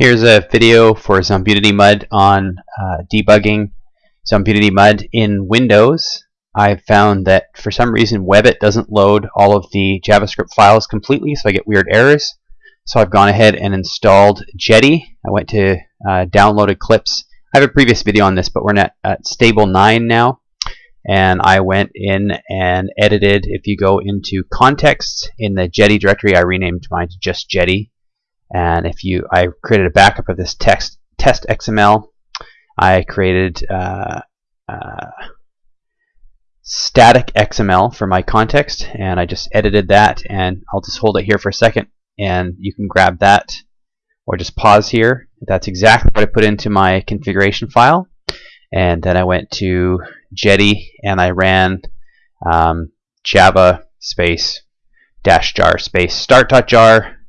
Here's a video for Zombunity Mud on uh, debugging Zombunity Mud in Windows. I've found that for some reason Webbit doesn't load all of the JavaScript files completely, so I get weird errors. So I've gone ahead and installed Jetty. I went to uh, downloaded clips. I have a previous video on this, but we're at, at stable 9 now. And I went in and edited. If you go into context in the Jetty directory, I renamed mine to just Jetty and if you, I created a backup of this text test XML. I created uh, uh, static XML for my context, and I just edited that. And I'll just hold it here for a second, and you can grab that, or just pause here. That's exactly what I put into my configuration file. And then I went to Jetty, and I ran um, Java space dash jar space start.jar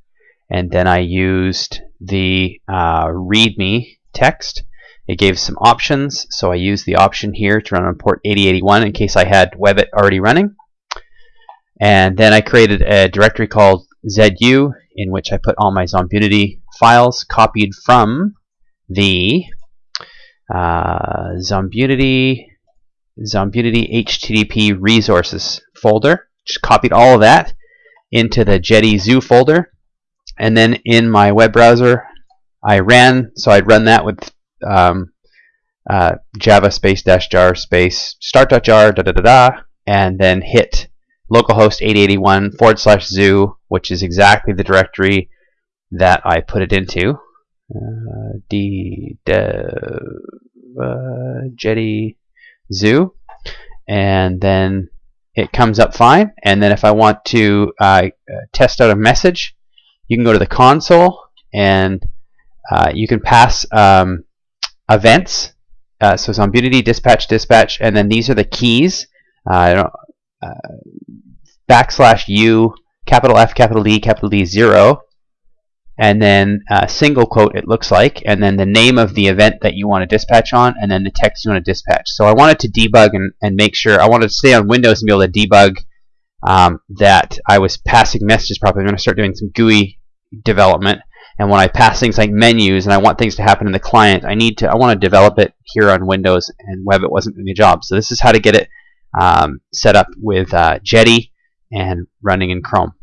and then I used the uh, README text. It gave some options, so I used the option here to run on port 8081 in case I had Webbit already running. And then I created a directory called ZU in which I put all my Zombunity files copied from the uh, Zombunity Zombunity HTTP resources folder. Just copied all of that into the Jetty Zoo folder and then in my web browser I ran so I'd run that with um, uh, java space dash jar space start.jar da da da da and then hit localhost 8081 forward slash zoo which is exactly the directory that I put it into. Uh, d dev uh, jetty zoo. And then it comes up fine. And then if I want to uh, test out a message you can go to the console and uh, you can pass um, events. Uh, so Zombunity, dispatch, dispatch, and then these are the keys. Uh, uh, backslash U, capital F, capital D, capital D, zero, and then uh, single quote it looks like, and then the name of the event that you want to dispatch on, and then the text you want to dispatch. So I wanted to debug and, and make sure, I wanted to stay on Windows and be able to debug um, that I was passing messages properly. I'm going to start doing some GUI development. And when I pass things like menus and I want things to happen in the client, I need to I want to develop it here on Windows and Web. It wasn't doing the job. So this is how to get it um, set up with uh, Jetty and running in Chrome.